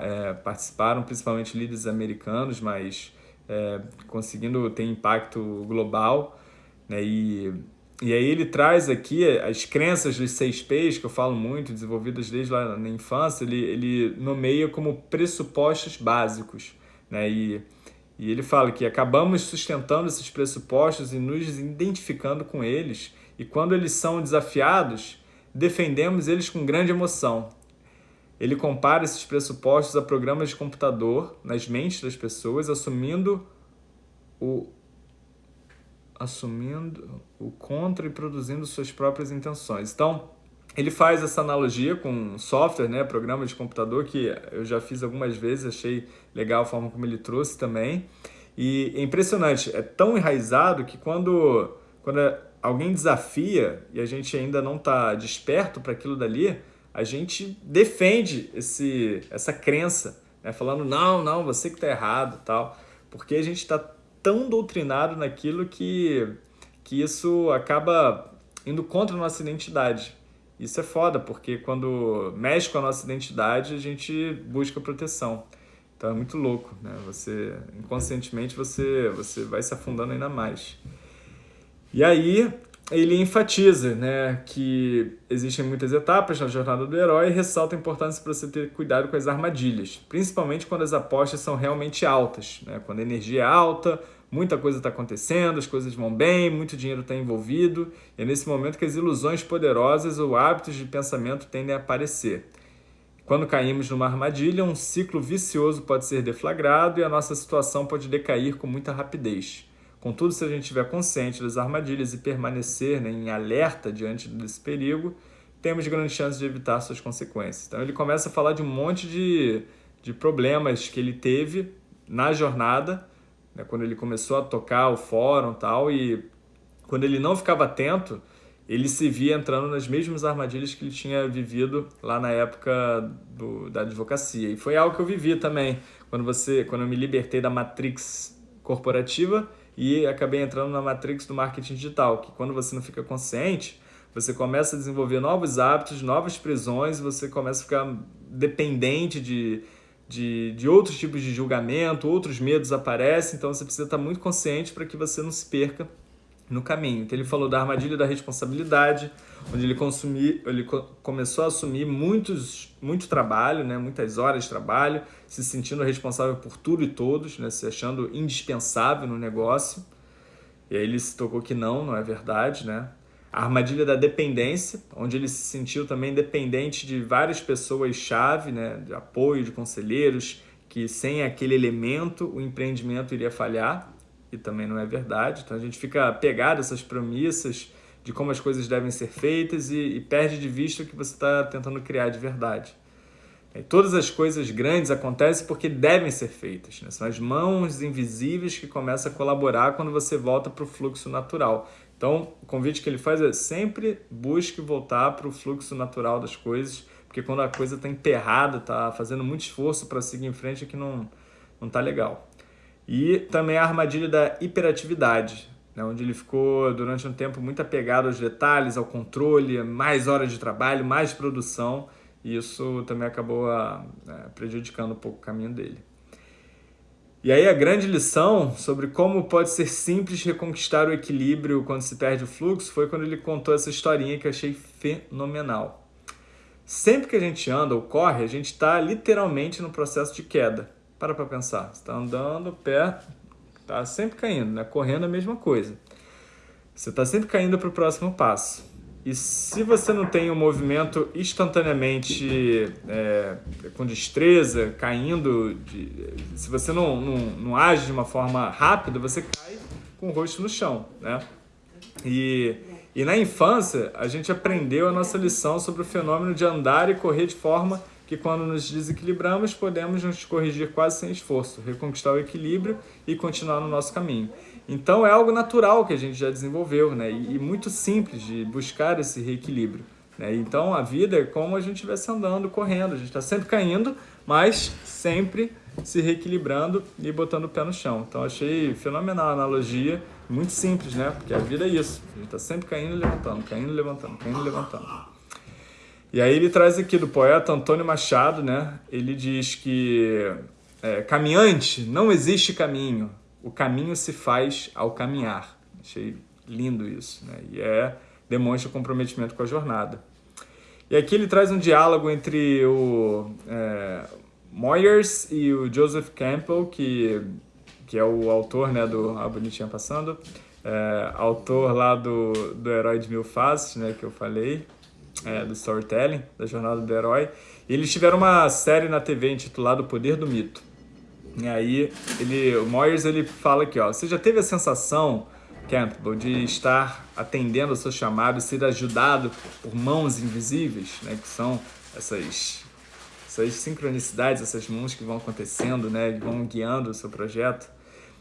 é, participaram, principalmente líderes americanos, mas é, conseguindo ter impacto global. Né, e, e aí ele traz aqui as crenças dos seis P's, que eu falo muito, desenvolvidas desde lá na infância, ele, ele nomeia como pressupostos básicos. Né, e e ele fala que acabamos sustentando esses pressupostos e nos identificando com eles, e quando eles são desafiados, defendemos eles com grande emoção. Ele compara esses pressupostos a programas de computador nas mentes das pessoas, assumindo o assumindo o contra e produzindo suas próprias intenções. Então, ele faz essa analogia com software, né, programa de computador, que eu já fiz algumas vezes, achei legal a forma como ele trouxe também. E é impressionante, é tão enraizado que quando, quando alguém desafia e a gente ainda não está desperto para aquilo dali, a gente defende esse, essa crença né? falando, não, não, você que está errado tal, porque a gente está tão doutrinado naquilo que, que isso acaba indo contra a nossa identidade. Isso é foda, porque quando mexe com a nossa identidade, a gente busca proteção. Então é muito louco, né? Você, inconscientemente, você, você vai se afundando ainda mais. E aí, ele enfatiza né, que existem muitas etapas na jornada do herói e ressalta a importância para você ter cuidado com as armadilhas, principalmente quando as apostas são realmente altas, né? quando a energia é alta, muita coisa está acontecendo, as coisas vão bem, muito dinheiro está envolvido, e é nesse momento que as ilusões poderosas ou hábitos de pensamento tendem a aparecer. Quando caímos numa armadilha, um ciclo vicioso pode ser deflagrado e a nossa situação pode decair com muita rapidez. Contudo, se a gente estiver consciente das armadilhas e permanecer né, em alerta diante desse perigo, temos grandes chances de evitar suas consequências. Então ele começa a falar de um monte de, de problemas que ele teve na jornada, né, quando ele começou a tocar o fórum e tal, e quando ele não ficava atento, ele se via entrando nas mesmas armadilhas que ele tinha vivido lá na época do, da advocacia. E foi algo que eu vivi também, quando, você, quando eu me libertei da matrix corporativa, e acabei entrando na matrix do marketing digital, que quando você não fica consciente, você começa a desenvolver novos hábitos, novas prisões, você começa a ficar dependente de, de, de outros tipos de julgamento, outros medos aparecem, então você precisa estar muito consciente para que você não se perca no caminho. Então ele falou da armadilha da responsabilidade, onde ele, consumir, ele começou a assumir muitos, muito trabalho, né, muitas horas de trabalho, se sentindo responsável por tudo e todos, né, se achando indispensável no negócio. E aí ele se tocou que não, não é verdade, né? A armadilha da dependência, onde ele se sentiu também dependente de várias pessoas-chave, né, de apoio, de conselheiros, que sem aquele elemento o empreendimento iria falhar que também não é verdade. Então a gente fica apegado a essas premissas de como as coisas devem ser feitas e, e perde de vista o que você está tentando criar de verdade. E todas as coisas grandes acontecem porque devem ser feitas. Né? São as mãos invisíveis que começam a colaborar quando você volta para o fluxo natural. Então, o convite que ele faz é sempre busque voltar para o fluxo natural das coisas, porque quando a coisa está emperrada, está fazendo muito esforço para seguir em frente, é que não está legal. E também a armadilha da hiperatividade, né, onde ele ficou durante um tempo muito apegado aos detalhes, ao controle, mais horas de trabalho, mais produção, e isso também acabou a, a, prejudicando um pouco o caminho dele. E aí a grande lição sobre como pode ser simples reconquistar o equilíbrio quando se perde o fluxo foi quando ele contou essa historinha que eu achei fenomenal. Sempre que a gente anda ou corre, a gente está literalmente no processo de queda. Para para pensar. Você está andando, pé está sempre caindo, né? Correndo é a mesma coisa. Você está sempre caindo para o próximo passo. E se você não tem um movimento instantaneamente é, com destreza, caindo, de, se você não, não, não age de uma forma rápida, você cai com o rosto no chão, né? E, e na infância, a gente aprendeu a nossa lição sobre o fenômeno de andar e correr de forma que quando nos desequilibramos, podemos nos corrigir quase sem esforço, reconquistar o equilíbrio e continuar no nosso caminho. Então é algo natural que a gente já desenvolveu, né? E, muito simples de buscar esse reequilíbrio. Né? Então a vida é como a gente estivesse andando, correndo, a gente está sempre caindo, mas sempre se reequilibrando e botando o pé no chão. Então achei fenomenal a analogia, muito simples, né? Porque a vida é isso, a gente está sempre caindo e levantando, caindo e levantando, caindo e levantando. E aí ele traz aqui do poeta Antônio Machado, né? Ele diz que é, caminhante não existe caminho, o caminho se faz ao caminhar. Achei lindo isso, né? E é demonstra comprometimento com a jornada. E aqui ele traz um diálogo entre o é, Moyers e o Joseph Campbell, que, que é o autor né, do A Bonitinha Passando, é, autor lá do, do Herói de Mil Faces, né, que eu falei, é, do storytelling, da jornada do herói. E eles tiveram uma série na TV intitulada O Poder do Mito. E aí, ele, o Moyers ele fala aqui, ó, você já teve a sensação, Campbell, de estar atendendo ao seu chamado ser ajudado por mãos invisíveis, né, que são essas, essas sincronicidades, essas mãos que vão acontecendo, né, que vão guiando o seu projeto?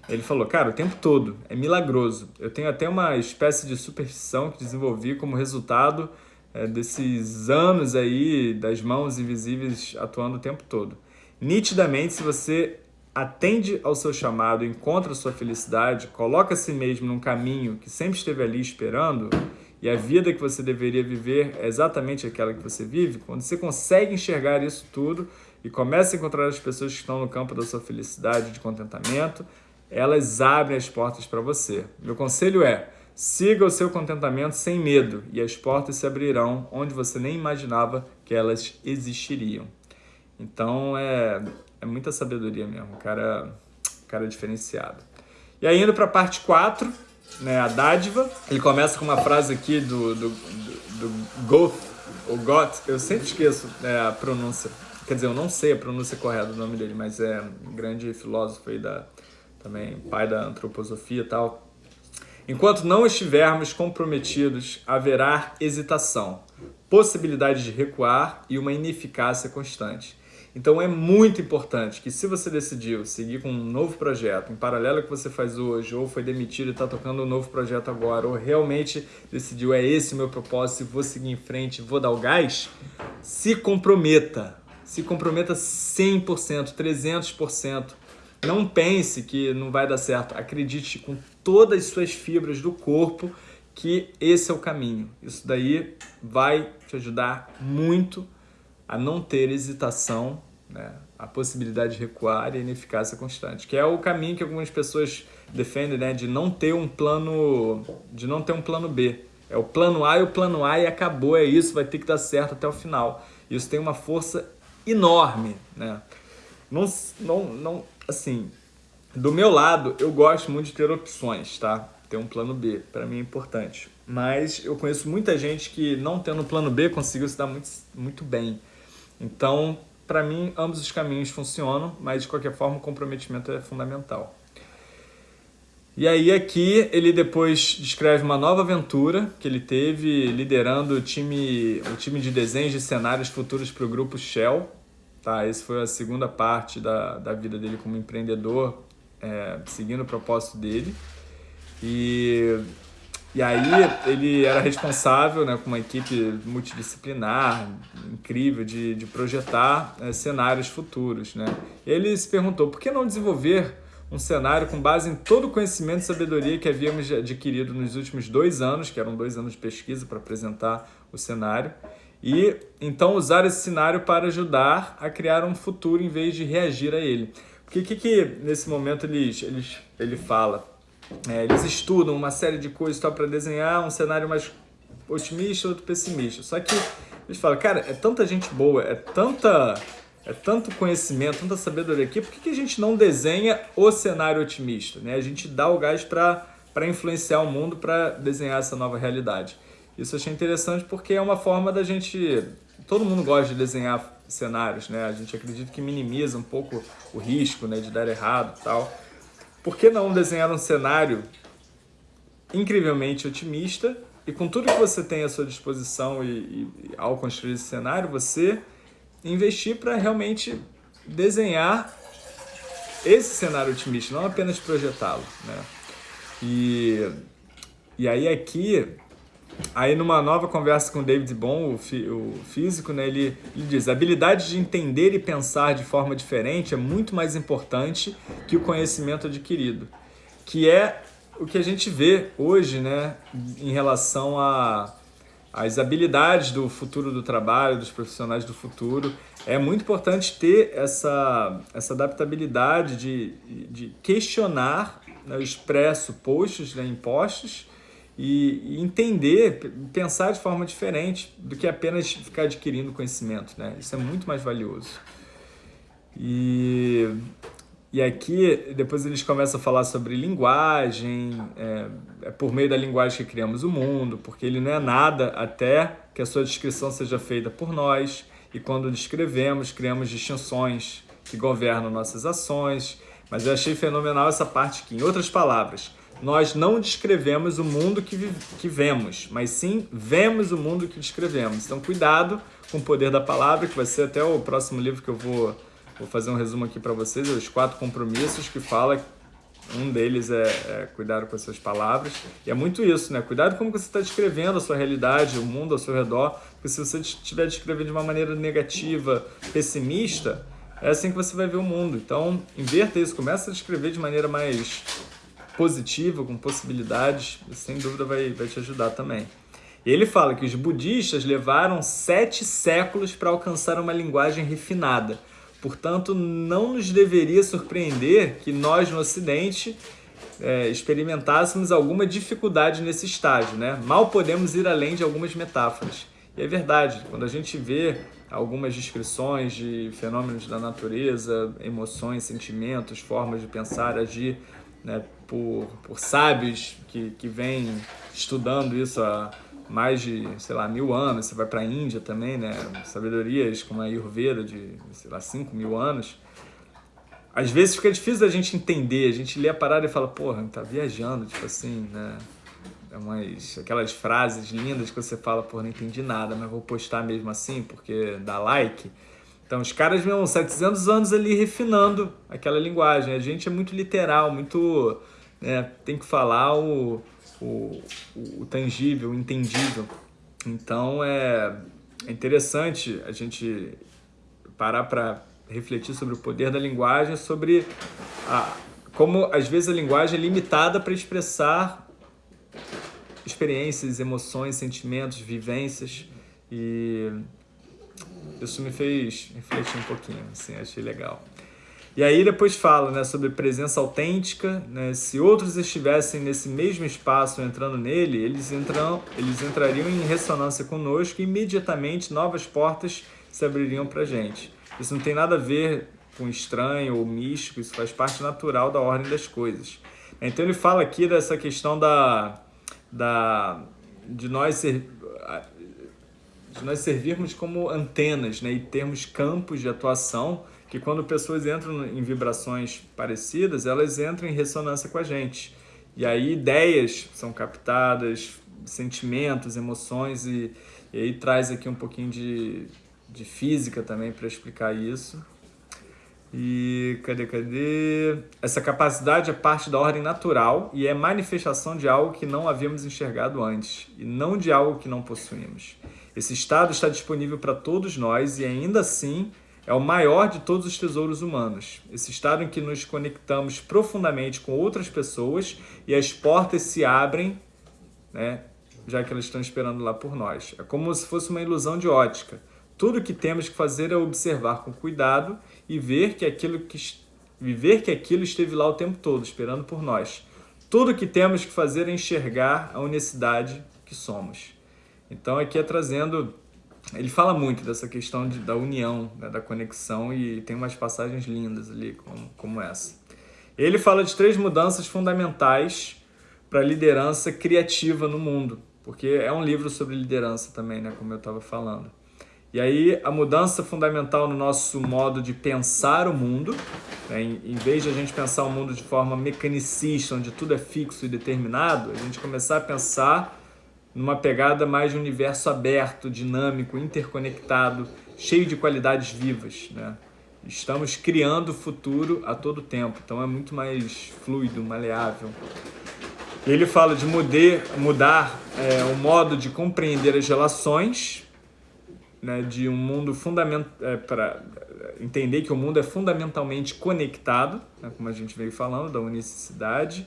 Ele falou, cara, o tempo todo, é milagroso. Eu tenho até uma espécie de superstição que desenvolvi como resultado é, desses anos aí das mãos invisíveis atuando o tempo todo. Nitidamente, se você atende ao seu chamado, encontra sua felicidade, coloca a si mesmo num caminho que sempre esteve ali esperando, e a vida que você deveria viver é exatamente aquela que você vive, quando você consegue enxergar isso tudo e começa a encontrar as pessoas que estão no campo da sua felicidade, de contentamento, elas abrem as portas para você. Meu conselho é, siga o seu contentamento sem medo e as portas se abrirão onde você nem imaginava que elas existiriam. Então, é, é muita sabedoria mesmo, cara, cara diferenciado. E aí, indo para a parte 4, né, a dádiva. Ele começa com uma frase aqui do, do, do, do Goth, o Goth, eu sempre esqueço é, a pronúncia. Quer dizer, eu não sei a pronúncia correta do nome dele, mas é um grande filósofo aí da, também pai da antroposofia e tal. Enquanto não estivermos comprometidos, haverá hesitação, possibilidade de recuar e uma ineficácia constante. Então é muito importante que se você decidiu seguir com um novo projeto, em paralelo ao que você faz hoje, ou foi demitido e está tocando um novo projeto agora, ou realmente decidiu, é esse o meu propósito, vou seguir em frente, vou dar o gás, se comprometa. Se comprometa 100%, 300%. Não pense que não vai dar certo. Acredite com todas as suas fibras do corpo que esse é o caminho. Isso daí vai te ajudar muito a não ter hesitação, né? a possibilidade de recuar e a ineficácia constante, que é o caminho que algumas pessoas defendem, né? de não ter um plano, de não ter um plano B. É o plano A e o plano A e acabou, é isso, vai ter que dar certo até o final. Isso tem uma força enorme, né? Não, não, não, assim, do meu lado, eu gosto muito de ter opções, tá? Ter um plano B, para mim é importante. Mas eu conheço muita gente que não tendo plano B conseguiu se dar muito, muito bem. Então, para mim, ambos os caminhos funcionam, mas de qualquer forma o comprometimento é fundamental. E aí aqui ele depois descreve uma nova aventura que ele teve liderando o time, o time de desenhos de cenários futuros para o grupo Shell. Tá, essa foi a segunda parte da, da vida dele como empreendedor, é, seguindo o propósito dele. E e aí ele era responsável né, com uma equipe multidisciplinar, incrível, de, de projetar é, cenários futuros. Né? Ele se perguntou, por que não desenvolver um cenário com base em todo o conhecimento e sabedoria que havíamos adquirido nos últimos dois anos, que eram dois anos de pesquisa para apresentar o cenário, e então usar esse cenário para ajudar a criar um futuro em vez de reagir a ele. O que, que nesse momento ele, ele, ele fala? É, eles estudam uma série de coisas para desenhar um cenário mais otimista, outro pessimista. Só que eles falam, cara, é tanta gente boa, é tanta é tanto conhecimento, tanta sabedoria aqui, por que, que a gente não desenha o cenário otimista? Né? A gente dá o gás para influenciar o mundo, para desenhar essa nova realidade. Isso eu achei interessante porque é uma forma da gente... Todo mundo gosta de desenhar cenários, né? A gente acredita que minimiza um pouco o risco né, de dar errado e tal. Por que não desenhar um cenário incrivelmente otimista e com tudo que você tem à sua disposição e, e ao construir esse cenário, você investir para realmente desenhar esse cenário otimista, não apenas projetá-lo. Né? E, e aí aqui Aí numa nova conversa com David Bohm, o, o físico, né, ele, ele diz a habilidade de entender e pensar de forma diferente é muito mais importante que o conhecimento adquirido, que é o que a gente vê hoje né, em relação as habilidades do futuro do trabalho, dos profissionais do futuro. É muito importante ter essa, essa adaptabilidade de, de questionar né, os pressupostos né, impostos e, entender, pensar de forma diferente do que apenas ficar adquirindo conhecimento, né? Isso é muito mais valioso. E, e aqui, depois eles começam a falar sobre linguagem, é, é por meio da linguagem que criamos o mundo, porque ele não é nada até que a sua descrição seja feita por nós, e quando descrevemos, criamos distinções que governam nossas ações, mas eu achei fenomenal essa parte aqui. Em outras palavras, nós não descrevemos o mundo que, que vemos, mas sim vemos o mundo que descrevemos. Então, cuidado com o poder da palavra, que vai ser até o próximo livro que eu vou, vou fazer um resumo aqui para vocês, os quatro compromissos que fala um deles é, é cuidado com as suas palavras. E é muito isso, né? Cuidado como você está descrevendo a sua realidade, o mundo ao seu redor. Porque se você estiver descrevendo de uma maneira negativa, pessimista, é assim que você vai ver o mundo. Então, inverta isso, começa a escrever de maneira mais positiva, com possibilidades, sem dúvida vai, vai te ajudar também. Ele fala que os budistas levaram sete séculos para alcançar uma linguagem refinada. Portanto, não nos deveria surpreender que nós no Ocidente é, experimentássemos alguma dificuldade nesse estágio. Né? Mal podemos ir além de algumas metáforas. E é verdade, quando a gente vê algumas descrições de fenômenos da natureza, emoções, sentimentos, formas de pensar, agir, né, por, por sábios que, que vêm estudando isso há mais de, sei lá, mil anos. Você vai para a Índia também, né? Sabedorias como a Ayurveda de, sei lá, cinco mil anos. Às vezes fica difícil da gente entender, a gente lê a parada e fala, porra, tá viajando, tipo assim, né? É umas, aquelas frases lindas que você fala, porra, não entendi nada, mas vou postar mesmo assim porque dá like. Então, os caras vêm 700 anos ali refinando aquela linguagem. A gente é muito literal, muito né, tem que falar o, o, o tangível, o entendível. Então é, é interessante a gente parar para refletir sobre o poder da linguagem, sobre a, como às vezes a linguagem é limitada para expressar experiências, emoções, sentimentos, vivências e isso me fez refletir um pouquinho, assim, achei legal. E aí depois fala né, sobre presença autêntica, né, se outros estivessem nesse mesmo espaço entrando nele, eles, entram, eles entrariam em ressonância conosco e imediatamente novas portas se abririam para a gente. Isso não tem nada a ver com estranho ou místico, isso faz parte natural da ordem das coisas. Então ele fala aqui dessa questão da, da, de, nós ser, de nós servirmos como antenas né, e termos campos de atuação que quando pessoas entram em vibrações parecidas, elas entram em ressonância com a gente. E aí ideias são captadas, sentimentos, emoções, e, e aí traz aqui um pouquinho de, de física também para explicar isso. E cadê, cadê? Essa capacidade é parte da ordem natural e é manifestação de algo que não havíamos enxergado antes, e não de algo que não possuímos. Esse estado está disponível para todos nós e ainda assim é o maior de todos os tesouros humanos. Esse estado em que nos conectamos profundamente com outras pessoas e as portas se abrem, né, já que elas estão esperando lá por nós. É como se fosse uma ilusão de ótica. Tudo que temos que fazer é observar com cuidado e ver que aquilo que viver que aquilo esteve lá o tempo todo, esperando por nós. Tudo que temos que fazer é enxergar a unicidade que somos. Então aqui é trazendo ele fala muito dessa questão de, da união, né, da conexão e tem umas passagens lindas ali como, como essa. Ele fala de três mudanças fundamentais para a liderança criativa no mundo, porque é um livro sobre liderança também, né, como eu estava falando. E aí a mudança fundamental no nosso modo de pensar o mundo, né, em, em vez de a gente pensar o mundo de forma mecanicista, onde tudo é fixo e determinado, a gente começar a pensar numa pegada mais de universo aberto, dinâmico, interconectado, cheio de qualidades vivas. Né? Estamos criando o futuro a todo tempo, então é muito mais fluido, maleável. Ele fala de muder, mudar é, o modo de compreender as relações, né, de um mundo fundamental, é, para entender que o mundo é fundamentalmente conectado, né, como a gente veio falando, da unicidade,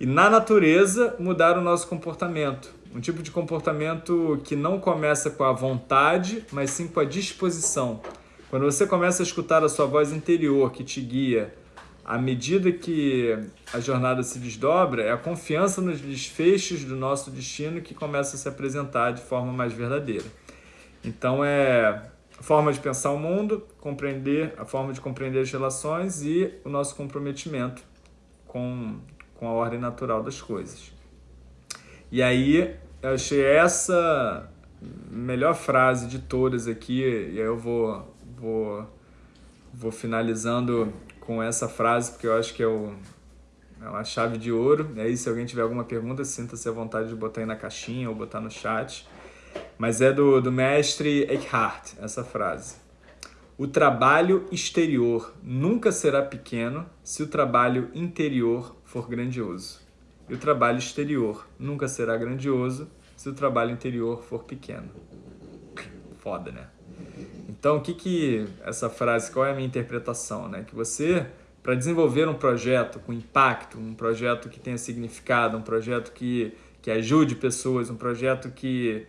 e na natureza mudar o nosso comportamento, um tipo de comportamento que não começa com a vontade, mas sim com a disposição. Quando você começa a escutar a sua voz interior que te guia, à medida que a jornada se desdobra, é a confiança nos desfechos do nosso destino que começa a se apresentar de forma mais verdadeira. Então é forma de pensar o mundo, compreender a forma de compreender as relações e o nosso comprometimento com, com a ordem natural das coisas. E aí eu achei essa melhor frase de todas aqui, e aí eu vou, vou, vou finalizando com essa frase, porque eu acho que é, o, é uma chave de ouro. E aí, se alguém tiver alguma pergunta, sinta-se à vontade de botar aí na caixinha ou botar no chat. Mas é do, do mestre Eckhart, essa frase. O trabalho exterior nunca será pequeno se o trabalho interior for grandioso. E o trabalho exterior nunca será grandioso se o trabalho interior for pequeno. Foda, né? Então, o que que essa frase, qual é a minha interpretação, né? Que você, para desenvolver um projeto com impacto, um projeto que tenha significado, um projeto que, que ajude pessoas, um projeto que,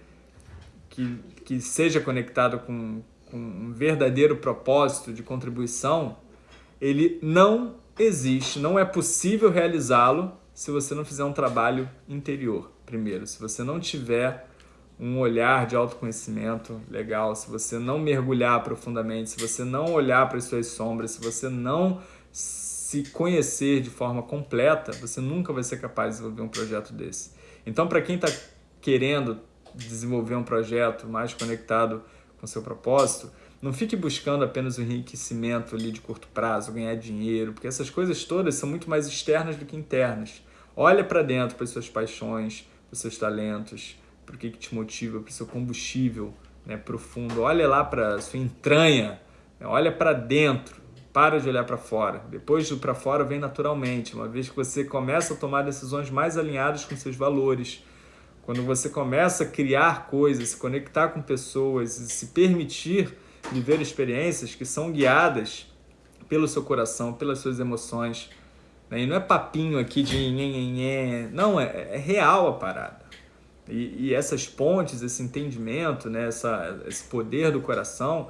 que, que seja conectado com, com um verdadeiro propósito de contribuição, ele não existe, não é possível realizá-lo se você não fizer um trabalho interior primeiro, se você não tiver um olhar de autoconhecimento legal, se você não mergulhar profundamente, se você não olhar para as suas sombras, se você não se conhecer de forma completa, você nunca vai ser capaz de desenvolver um projeto desse. Então, para quem está querendo desenvolver um projeto mais conectado com seu propósito, não fique buscando apenas o enriquecimento ali de curto prazo, ganhar dinheiro, porque essas coisas todas são muito mais externas do que internas. Olha para dentro, para as suas paixões, para os seus talentos, para o que, que te motiva, para o seu combustível né, profundo. Olha lá para a sua entranha, né, olha para dentro, para de olhar para fora. Depois do para fora vem naturalmente, uma vez que você começa a tomar decisões mais alinhadas com seus valores, quando você começa a criar coisas, se conectar com pessoas e se permitir viver experiências que são guiadas pelo seu coração, pelas suas emoções. Né? E não é papinho aqui de não, é, é real a parada. E, e, essas pontes, esse entendimento, né, essa, esse poder do coração,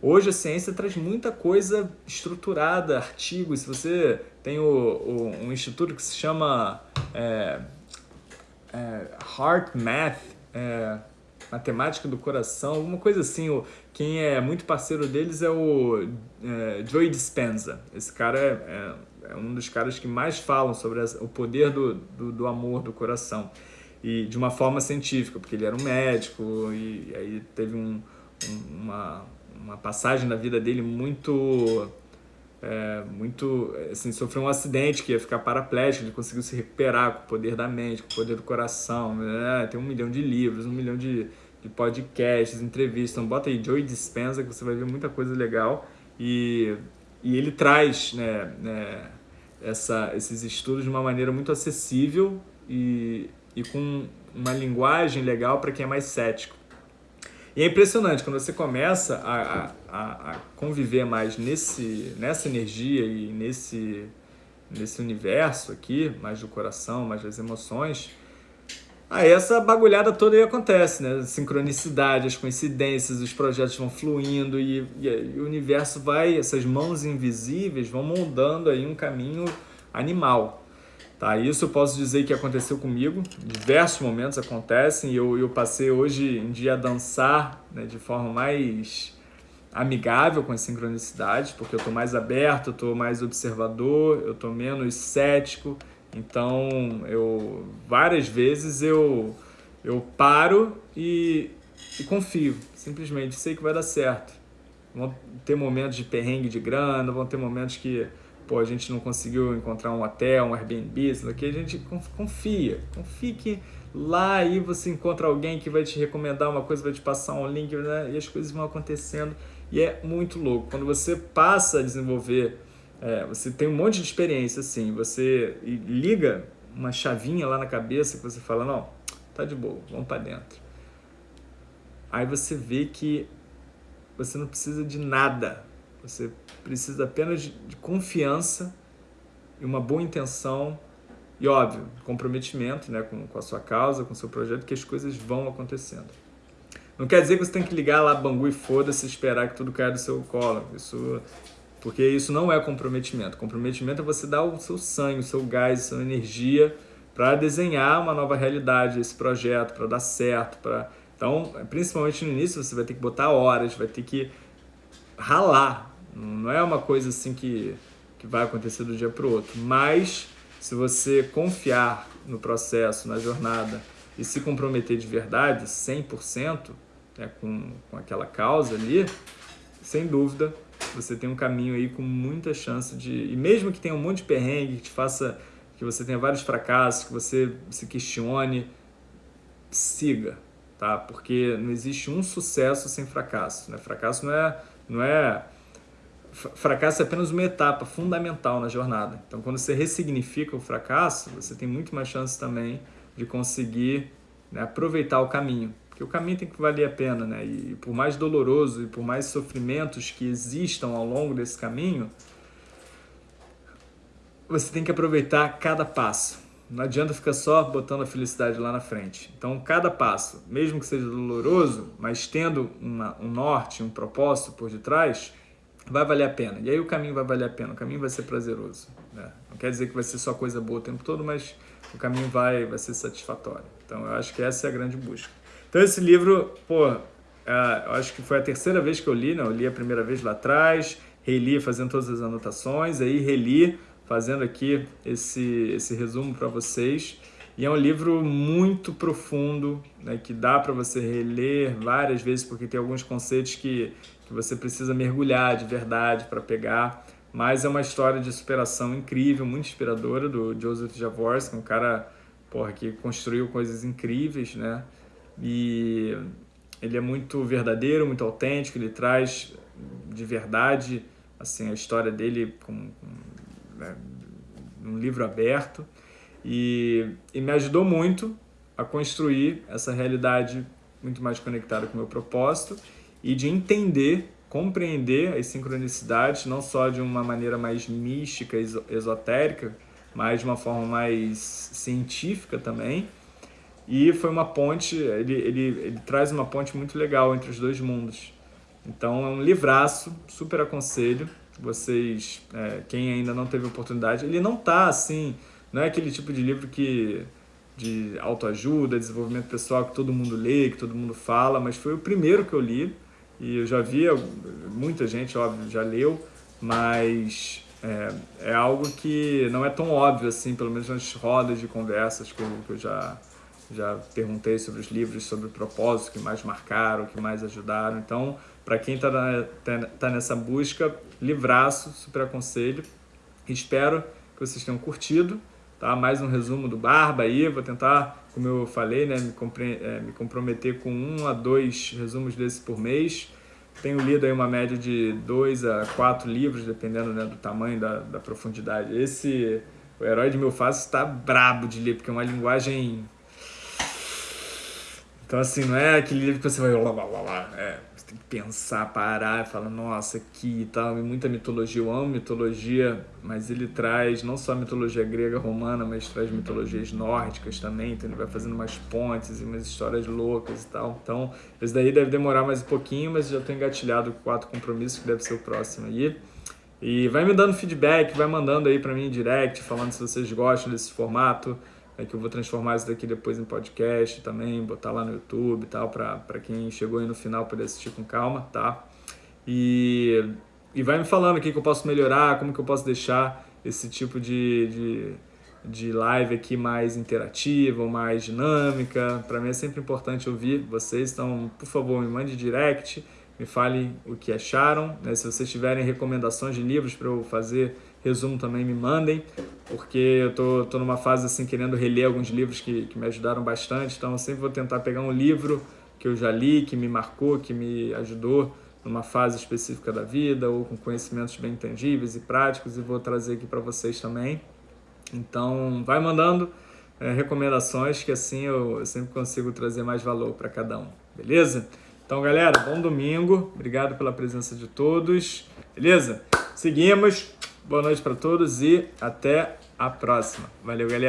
hoje a ciência traz muita coisa estruturada, artigos. Se você tem o, o um instituto que se chama é, é, Heart Math, é, matemática do coração, alguma coisa assim. O, quem é muito parceiro deles é o é, Joey Dispenza. Esse cara é, é, um dos caras que mais falam sobre o poder do, do, do amor do coração. E de uma forma científica, porque ele era um médico e, aí teve um, um, uma, uma passagem na vida dele muito é, muito assim, sofreu um acidente que ia ficar paraplégico, ele conseguiu se recuperar com o poder da mente, com o poder do coração, né? tem um milhão de livros, um milhão de, de podcasts, entrevistas, então bota aí Joey Dispenza que você vai ver muita coisa legal. E, e ele traz né, né, essa, esses estudos de uma maneira muito acessível e, e com uma linguagem legal para quem é mais cético. E é impressionante, quando você começa a, a, a, conviver mais nesse, nessa energia e nesse, nesse universo aqui, mais do coração, mais das emoções, aí essa bagulhada toda aí acontece, né? Sincronicidade, as coincidências, os projetos vão fluindo e, e, e o universo vai, essas mãos invisíveis vão moldando aí um caminho animal. Tá, isso eu posso dizer que aconteceu comigo, diversos momentos acontecem e eu, eu passei hoje em dia a dançar né, de forma mais amigável com as sincronicidades, porque eu estou mais aberto, eu estou mais observador, eu estou menos cético, então eu várias vezes eu, eu paro e, e confio, simplesmente sei que vai dar certo. Vão ter momentos de perrengue de grana, vão ter momentos que pô, a gente não conseguiu encontrar um hotel, um Airbnb, isso daqui, a gente confia. Confie que lá aí você encontra alguém que vai te recomendar uma coisa, vai te passar um link, né? e as coisas vão acontecendo. E é muito louco. Quando você passa a desenvolver, é, você tem um monte de experiência, assim, você liga uma chavinha lá na cabeça que você fala, não, tá de boa, vamos para dentro. Aí você vê que você não precisa de nada você precisa apenas de, de confiança e uma boa intenção e, óbvio, comprometimento né, com, com a sua causa, com o seu projeto, que as coisas vão acontecendo. Não quer dizer que você tem que ligar lá bangu e foda-se esperar que tudo caia do seu colo. Isso, porque isso não é comprometimento. Comprometimento é você dar o seu sangue, o seu gás, a sua energia para desenhar uma nova realidade, esse projeto, para dar certo. Pra... Então, principalmente no início, você vai ter que botar horas, vai ter que ralar, não é uma coisa assim que, que vai acontecer do dia para o outro. Mas se você confiar no processo, na jornada e se comprometer de verdade, 100%, né, com, com aquela causa ali, sem dúvida, você tem um caminho aí com muita chance de... E mesmo que tenha um monte de perrengue, que te faça... que você tenha vários fracassos, que você se questione, siga, tá? Porque não existe um sucesso sem fracasso, né? Fracasso não é... Não é fracasso é apenas uma etapa fundamental na jornada. Então, quando você ressignifica o fracasso, você tem muito mais chance também de conseguir né, aproveitar o caminho. Porque o caminho tem que valer a pena, né? E por mais doloroso e por mais sofrimentos que existam ao longo desse caminho, você tem que aproveitar cada passo. Não adianta ficar só botando a felicidade lá na frente. Então, cada passo, mesmo que seja doloroso, mas tendo uma, um norte, um propósito por detrás, vai valer a pena. E aí o caminho vai valer a pena, o caminho vai ser prazeroso. Né? Não quer dizer que vai ser só coisa boa o tempo todo, mas o caminho vai, vai ser satisfatório. Então, eu acho que essa é a grande busca. Então, esse livro, pô, eu acho que foi a terceira vez que eu li, né? Eu li a primeira vez lá atrás, reli fazendo todas as anotações, aí reli fazendo aqui esse, esse resumo para vocês. E é um livro muito profundo, né, que dá para você reler várias vezes, porque tem alguns conceitos que, que você precisa mergulhar de verdade para pegar. Mas é uma história de superação incrível, muito inspiradora, do Joseph Jaworski, um cara porra, que construiu coisas incríveis, né? E ele é muito verdadeiro, muito autêntico, ele traz de verdade assim a história dele com, com né, um livro aberto, e, e me ajudou muito a construir essa realidade muito mais conectada com o meu propósito e de entender, compreender as sincronicidades, não só de uma maneira mais mística, esotérica, mas de uma forma mais científica também. E foi uma ponte, ele, ele, ele traz uma ponte muito legal entre os dois mundos. Então é um livraço, super aconselho vocês, é, quem ainda não teve oportunidade, ele não tá assim, não é aquele tipo de livro que de autoajuda, desenvolvimento pessoal que todo mundo lê, que todo mundo fala, mas foi o primeiro que eu li e eu já vi, muita gente, óbvio, já leu, mas é, é algo que não é tão óbvio assim, pelo menos nas rodas de conversas que eu, que eu já, já perguntei sobre os livros, sobre o propósito que mais marcaram, que mais ajudaram, então para quem está tá, tá nessa busca, livraço, super aconselho. Espero que vocês tenham curtido. Tá? Mais um resumo do Barba aí. Vou tentar, como eu falei, né, me, é, me comprometer com um a dois resumos desses por mês. Tenho lido aí uma média de dois a quatro livros, dependendo né, do tamanho, da, da profundidade. Esse, o Herói de Mil Faces, está brabo de ler, porque é uma linguagem... Então, assim, não é aquele livro que você vai... Lá, lá, lá, lá. É, tem que pensar, parar e falar, nossa, aqui e tal, muita mitologia, eu amo mitologia, mas ele traz não só a mitologia grega, romana, mas traz mitologias nórdicas também, então ele vai fazendo umas pontes e umas histórias loucas e tal. Então, esse daí deve demorar mais um pouquinho, mas já estou engatilhado com quatro compromissos, que deve ser o próximo aí. E vai me dando feedback, vai mandando aí para mim em direct, falando se vocês gostam desse formato, é que eu vou transformar isso daqui depois em podcast também, botar lá no YouTube e tal, para quem chegou aí no final poder assistir com calma, tá? E, e vai me falando o que, eu posso melhorar, como que eu posso deixar esse tipo de, de, de live aqui mais interativa, mais dinâmica. Para mim é sempre importante ouvir vocês, então, por favor, me mande direct, me fale o que acharam. Né? Se vocês tiverem recomendações de livros para eu fazer resumo também me mandem, porque eu tô, tô numa fase assim querendo reler alguns livros que, que me ajudaram bastante, então eu sempre vou tentar pegar um livro que eu já li, que me marcou, que me ajudou numa fase específica da vida ou com conhecimentos bem tangíveis e práticos e vou trazer aqui para vocês também. Então, vai mandando é, recomendações que assim eu, eu sempre consigo trazer mais valor para cada um, beleza? Então, galera, bom domingo. Obrigado pela presença de todos. Beleza? Seguimos. Boa noite para todos e até a próxima. Valeu, galera.